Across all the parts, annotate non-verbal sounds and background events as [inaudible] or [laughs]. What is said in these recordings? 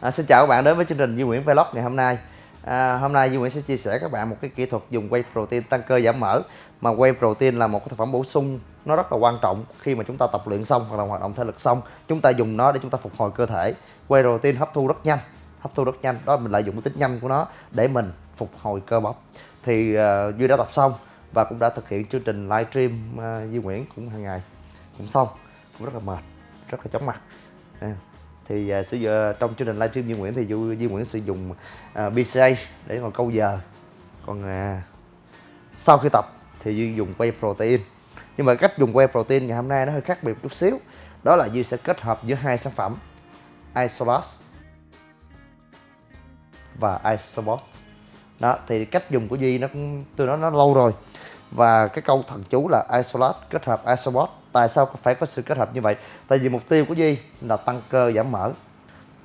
À, xin chào các bạn đến với chương trình Duy Nguyễn Vlog ngày hôm nay. À, hôm nay Duy Nguyễn sẽ chia sẻ các bạn một cái kỹ thuật dùng whey protein tăng cơ giảm mỡ. Mà whey protein là một cái thực phẩm bổ sung nó rất là quan trọng khi mà chúng ta tập luyện xong hoặc là hoạt động thể lực xong, chúng ta dùng nó để chúng ta phục hồi cơ thể. Whey protein hấp thu rất nhanh, hấp thu rất nhanh. Đó mình lợi dụng cái tính nhanh của nó để mình phục hồi cơ bắp. Thì uh, Duy đã tập xong và cũng đã thực hiện chương trình livestream uh, à, Duy Nguyễn cũng hàng ngày cũng xong, cũng rất là mệt, rất là chóng mặt. Thì uh, sử dụng à, trong chương trình livestream Duy Nguyễn thì Duy, Duy Nguyễn sử dụng à, uh, BCA để mà câu giờ. Còn uh, sau khi tập thì Duy dùng whey protein. Nhưng mà cách dùng whey protein ngày hôm nay nó hơi khác biệt chút xíu. Đó là Duy sẽ kết hợp giữa hai sản phẩm Isolas và Isobot đó thì cách dùng của Duy nó cũng tôi nói nó lâu rồi và cái câu thần chú là Isolat kết hợp Isobot. Tại sao phải có sự kết hợp như vậy? Tại vì mục tiêu của di là tăng cơ giảm mỡ.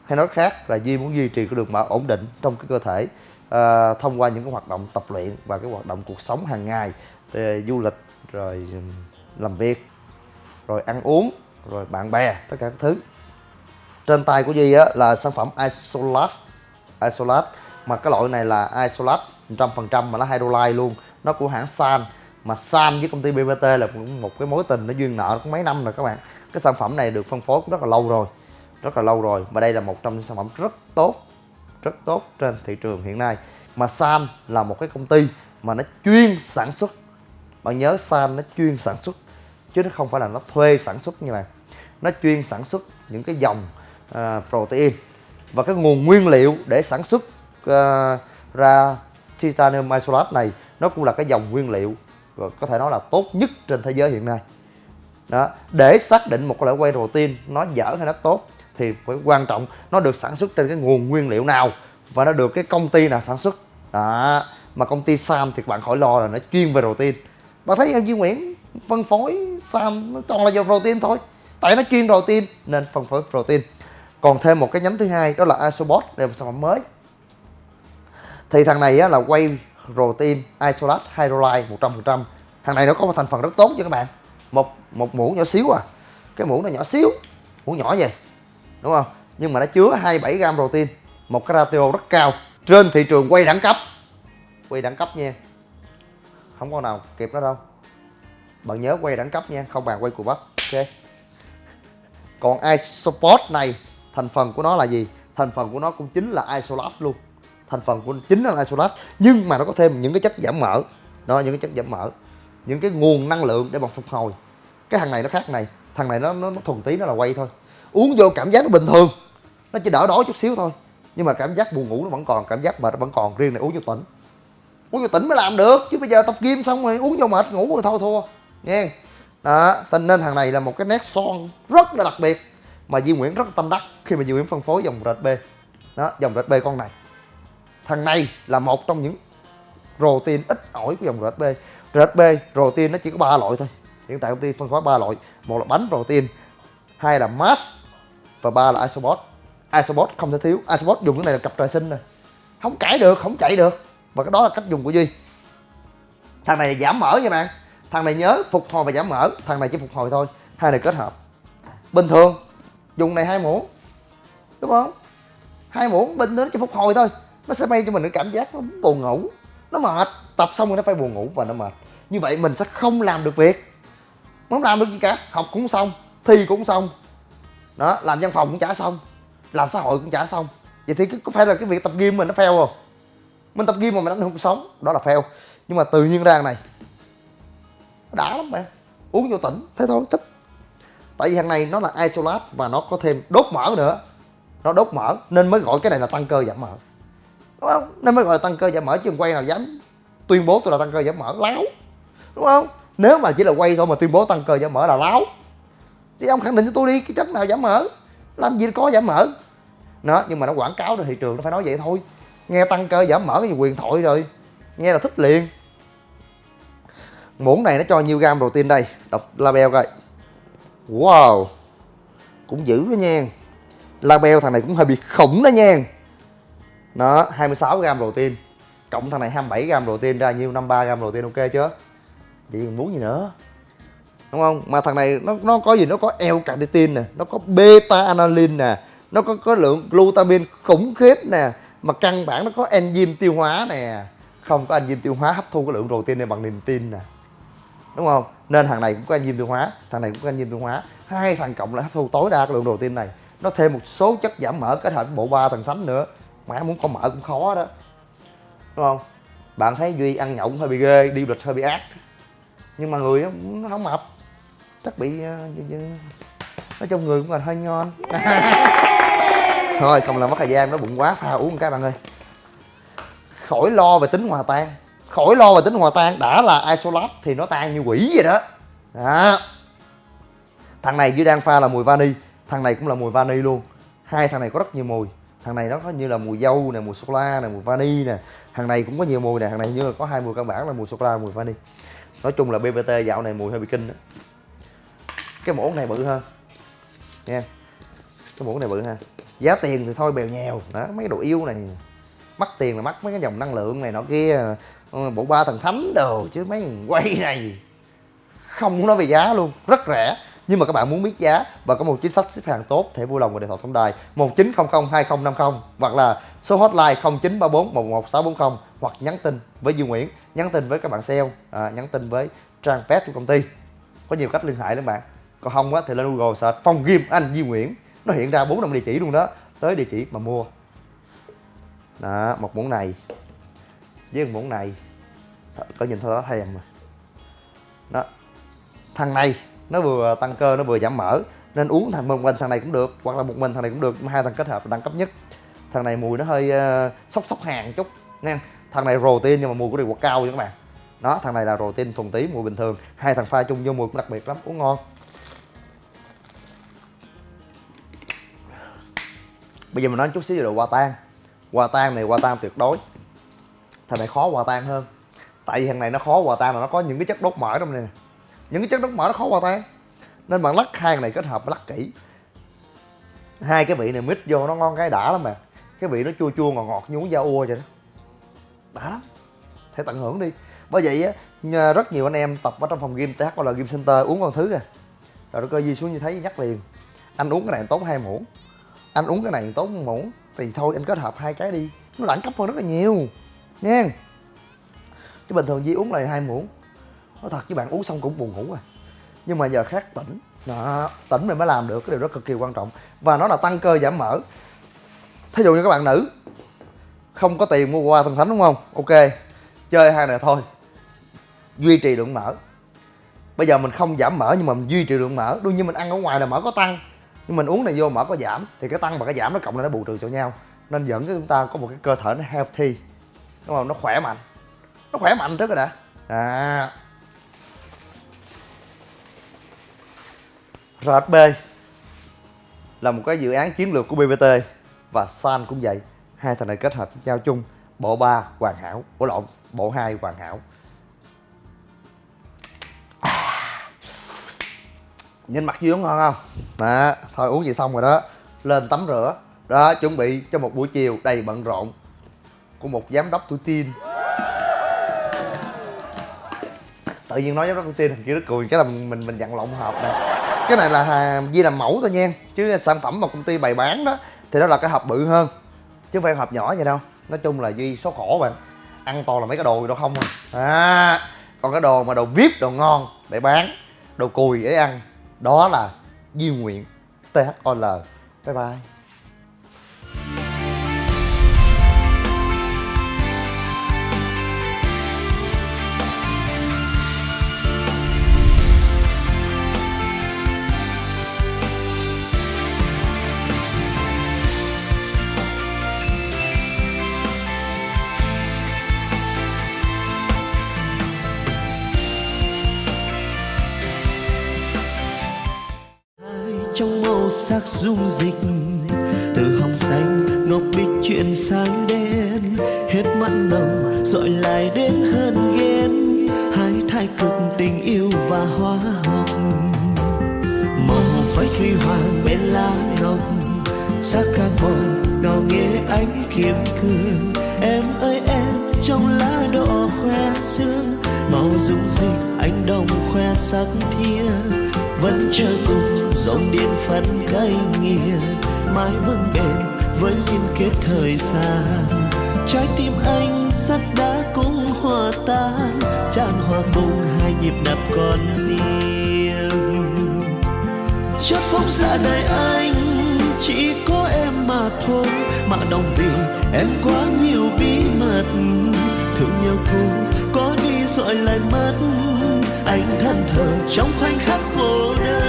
Hay nói khác là di muốn duy trì cái đường mỡ ổn định trong cái cơ thể à, thông qua những cái hoạt động tập luyện và cái hoạt động cuộc sống hàng ngày về du lịch rồi làm việc rồi ăn uống rồi bạn bè tất cả các thứ. Trên tay của di á, là sản phẩm Isolat Isolat mà cái loại này là Isolat 100% mà nó hydrolyte luôn nó của hãng San. Mà Sam với công ty BBT là một cái mối tình nó duyên nợ cũng mấy năm rồi các bạn. Cái sản phẩm này được phân phối cũng rất là lâu rồi. Rất là lâu rồi. Và đây là một trong những sản phẩm rất tốt rất tốt trên thị trường hiện nay. Mà Sam là một cái công ty mà nó chuyên sản xuất. Bạn nhớ Sam nó chuyên sản xuất chứ nó không phải là nó thuê sản xuất như này nó chuyên sản xuất những cái dòng uh, protein. Và cái nguồn nguyên liệu để sản xuất uh, ra titanium isolate này nó cũng là cái dòng nguyên liệu và có thể nói là tốt nhất trên thế giới hiện nay. Đó để xác định một cái loại whey protein nó dở hay nó tốt thì phải quan trọng nó được sản xuất trên cái nguồn nguyên liệu nào và nó được cái công ty nào sản xuất. Đó mà công ty Sam thì bạn khỏi lo là nó chuyên về protein. Bạn thấy em Duy Nguyễn phân phối Sam nó toàn là dòng protein thôi tại nó chuyên protein nên phân phối protein. Còn thêm một cái nhánh thứ hai đó là Isobot đây là một sản phẩm mới. Thì thằng này á, là quay protein isolate hydrolyte 100% thằng này nó có một thành phần rất tốt cho các bạn. Một một muỗng nhỏ xíu à. Cái muỗng nó nhỏ xíu, muỗng nhỏ vậy, đúng không? Nhưng mà nó chứa 27 gram protein, một cái ratio rất cao. Trên thị trường quay đẳng cấp, quay đẳng cấp nha. Không có nào kịp nó đâu. Bạn nhớ quay đẳng cấp nha, không bàn quay cùi bắp, ok? Còn isoport này, thành phần của nó là gì? Thành phần của nó cũng chính là isolat luôn thành phần của chính là isolat nhưng mà nó có thêm những cái chất giảm mỡ. Đó những cái chất giảm mỡ. Những cái nguồn năng lượng để bằng phục hồi. Cái thằng này nó khác này. Thằng này nó nó, nó thuần tí nó là quay thôi. Uống vô cảm giác nó bình thường. Nó chỉ đỡ đói chút xíu thôi. Nhưng mà cảm giác buồn ngủ nó vẫn còn cảm giác mệt nó vẫn còn. Riêng này uống vô tỉnh. Uống vô tỉnh mới làm được chứ bây giờ tập gym xong rồi uống vô mệt ngủ rồi thôi thua. Nghe. Đó tình nên thằng này là một cái nét son rất là đặc biệt mà di Nguyễn rất là tâm đắc khi mà di Nguyễn phân phối dòng RB đó dòng RB con này thằng này là một trong những protein ít ỏi của dòng RHB. RHB protein nó chỉ có ba loại thôi. Hiện tại công ty phân phối ba loại. Một là bánh protein, hai là mass, và ba là isobot. Isobot không thể thiếu. Isobot dùng cái này là cặp trời sinh nè. không cãi được, không chạy được. Và cái đó là cách dùng của duy. Thằng này là giảm mỡ nha bạn. Thằng này nhớ phục hồi và giảm mỡ. Thằng này chỉ phục hồi thôi. Hai này kết hợp. Bình thường, dùng này hai muỗng. Đúng không? Hai muỗng, bình thường chỉ phục hồi thôi nó sẽ mang cho mình cái cảm giác nó buồn ngủ. Nó mệt. Tập xong rồi nó phải buồn ngủ và nó mệt. Như vậy mình sẽ không làm được việc. Không làm được gì cả. Học cũng xong, thi cũng xong. Đó, làm văn phòng cũng trả xong. Làm xã hội cũng trả xong. Vậy thì có phải là cái việc tập gym mình nó fail không? Mình tập gym mà mình đánh không sống, đó là fail. Nhưng mà tự nhiên ra này, đã lắm mẹ uống vô tỉnh, thế thôi, thích. Tại vì thằng này nó là isolat và nó có thêm đốt mỡ nữa. Nó đốt mỡ nên mới gọi cái này là tăng cơ giảm mỡ đúng không? Nên mới gọi là tăng cơ giảm mỡ chứ quay nào dám tuyên bố tôi là tăng cơ giảm mỡ láo. Đúng không? Nếu mà chỉ là quay thôi mà tuyên bố tăng cơ giảm mỡ là láo. Thì ông khẳng định cho tôi đi, cái chất nào giảm mỡ làm gì có giảm mỡ nó, nhưng mà nó quảng cáo trên thị trường, nó phải nói vậy thôi. Nghe tăng cơ giảm mỡ cái gì quyền thoại rồi. Nghe là thích liền. Muỗng này nó cho nhiêu gam protein đây? Đọc label coi. Wow. Cũng dữ đó nha. Label thằng này cũng hơi bị khủng đó nha nó 26 gram protein. Cộng thằng này 27 gram protein ra nhiêu? 53 gram protein, ok chưa? Vậy còn muốn gì nữa? Đúng không? Mà thằng này nó nó có gì? Nó có L-carnitin nè, nó có beta alanine nè, nó có có lượng glutamine khủng khiếp nè, mà căn bản nó có enzyme tiêu hóa nè. Không có enzyme tiêu hóa hấp thu cái lượng protein này bằng niềm tin nè. Đúng không? Nên thằng này cũng có enzyme tiêu hóa, thằng này cũng có enzyme tiêu hóa. Hai thằng cộng lại hấp thu tối đa cái lượng protein này. Nó thêm một số chất giảm mỡ kết hợp với bộ ba thằng thánh nữa mà muốn có mỡ cũng khó đó. Đúng không? Bạn thấy duy ăn nhậu cũng hơi bị ghê, đi lịch hơi bị ác. Nhưng mà người nó không mập. Chắc bị ờ, nói chung người cũng là hơi ngon. [laughs] Thôi, không làm mất thời gian, nó bụng quá, pha uống một cái bạn ơi. Khỏi lo về tính hòa tan. Khỏi lo về tính hòa tan, đã là isolat thì nó tan như quỷ vậy đó. Đó. Thằng này dưới đang pha là mùi vani. Thằng này cũng là mùi vani luôn. Hai thằng này có rất nhiều mùi thằng này nó có như là mùi dâu nè, mùi sô la nè, mùi vani nè. Thằng này cũng có nhiều mùi nè, thằng này như là có hai mùi căn bản là mùi sô la, mùi vani nói chung là bbt dạo này mùi hơi bị kinh đó cái muỗng này bự hơn. Nha. Cái muỗng này bự ha giá tiền thì thôi, bèo nhèo. Đó, mấy đồ yêu này. Mắc tiền là mắc mấy cái dòng năng lượng này nọ kia. Ờ, bộ ba thần thánh đồ chứ mấy quay này. Không nói về giá luôn. Rất rẻ nhưng mà các bạn muốn biết giá và có một chính sách xếp hàng tốt thể vui lòng gọi điện thoại tổng đài 19002050 hoặc là số hotline 0934 11640 hoặc nhắn tin với Duy Nguyễn nhắn tin với các bạn sale à, nhắn tin với trang web của công ty. Có nhiều cách liên hệ các bạn. Còn không á thì lên Google search phòng gym anh Duy Nguyễn. Nó hiện ra bốn năm địa chỉ luôn đó tới địa chỉ mà mua. Đó một muỗng này. Với một muỗng này. Có nhìn thôi đó thèm mà. Đó thằng này nó vừa tăng cơ nó vừa giảm mỡ. Nên uống thành một mình thằng này cũng được hoặc là một mình thằng này cũng được. Hai thằng kết hợp là đẳng cấp nhất. Thằng này mùi nó hơi uh, sốc sốc hàng chút nha thằng này protein nhưng mà mùi của điều quạt cao nha các bạn. Đó thằng này là protein thuần tí mùi bình thường. Hai thằng pha chung vô mùi cũng đặc biệt lắm uống ngon. Bây giờ mình nói chút xíu về đồ hòa tan. Hòa tan này hòa tan tuyệt đối. Thằng này khó hòa tan hơn. Tại vì thằng này nó khó hòa tan là nó có những cái chất đốt mỡ trong này nè những cái chất đóng mỡ nó khó hòa tan nên bạn lắc hai này kết hợp lắc kỹ. Hai cái vị này mix vô nó ngon cái đã lắm mà. Cái vị nó chua chua ngọt ngọt như uống da ua vậy đó. Đã lắm. Hãy tận hưởng đi. Bởi vậy á rất nhiều anh em tập ở trong phòng gym th là gym center uống con thứ à rồi nó cơ di xuống như thấy nhắc liền. Anh uống cái này tốn hai muỗng. Anh uống cái này tốn một muỗng. Thì thôi, anh kết hợp hai cái đi. Nó đẳng cấp hơn rất là nhiều. Nha. Chứ bình thường di uống lại hai muỗng nói thật với bạn uống xong cũng buồn ngủ à. Nhưng mà giờ khác tỉnh. Đó, tỉnh mình mới làm được cái điều đó cực kỳ quan trọng. Và nó là tăng cơ giảm mỡ. Thí dụ như các bạn nữ không có tiền mua qua thần thánh đúng không? Ok chơi hai này thôi. Duy trì lượng mỡ. Bây giờ mình không giảm mỡ nhưng mà mình duy trì lượng mỡ. Đương nhiên mình ăn ở ngoài là mỡ có tăng. Nhưng mình uống này vô mỡ có giảm. Thì cái tăng và cái giảm nó cộng lại nó bù trừ cho nhau. Nên dẫn cho chúng ta có một cái cơ thể nó healthy. Đúng không? Nó khỏe mạnh. Nó khỏe mạnh trước rồi đã. À. RHB là một cái dự án chiến lược của BBT và San cũng vậy. Hai thằng này kết hợp nhau chung bộ ba hoàn hảo bộ lộn bộ hai hoàn hảo. À, nhìn mặt dương ngon không? Đó thôi uống gì xong rồi đó. Lên tắm rửa. Đó chuẩn bị cho một buổi chiều đầy bận rộn của một giám đốc tuổi tin tự nhiên nói giám đốc tuổi tin thằng kia rất cười cái là mình mình, mình dặn lộn hợp nè cái này là hàng di làm mẫu thôi nha chứ sản phẩm mà công ty bày bán đó, thì nó là cái hộp bự hơn. Chứ không phải hộp nhỏ vậy đâu. Nói chung là duy số khổ bạn ăn toàn là mấy cái đồ gì đâu không à. à còn cái đồ mà đồ vip, đồ ngon để bán, đồ cùi để ăn, đó là Duy Nguyện THOL Bye bye. Sắc dung dịch. Từ hồng xanh ngọc bích chuyển sang đen. Hết mặn nồng dội lại đến hơn ghen. Hai thái cực tình yêu và hoa hồng. Màu phách huy hoàng bên lá ngọc sắc carbon ngào nghe ánh kiếm cương. Em ơi, em, trong lá đỏ khoe xương màu dung dịch anh đồng khoe sắc thiên vẫn chờ cùng, dòng điện phân cây nghiêng, mãi vững bền với liên kết thời gian. Trái tim anh sắt đá cũng hòa tan, tràn hòa cùng hai nhịp đập con tim chất phóng xa đời anh, chỉ có em mà thôi, mà đồng vì em quá nhiều bí mật. Thương nhau cùng có đi rồi lại mất anh thân thờ trong khoảnh khắc cô đơn.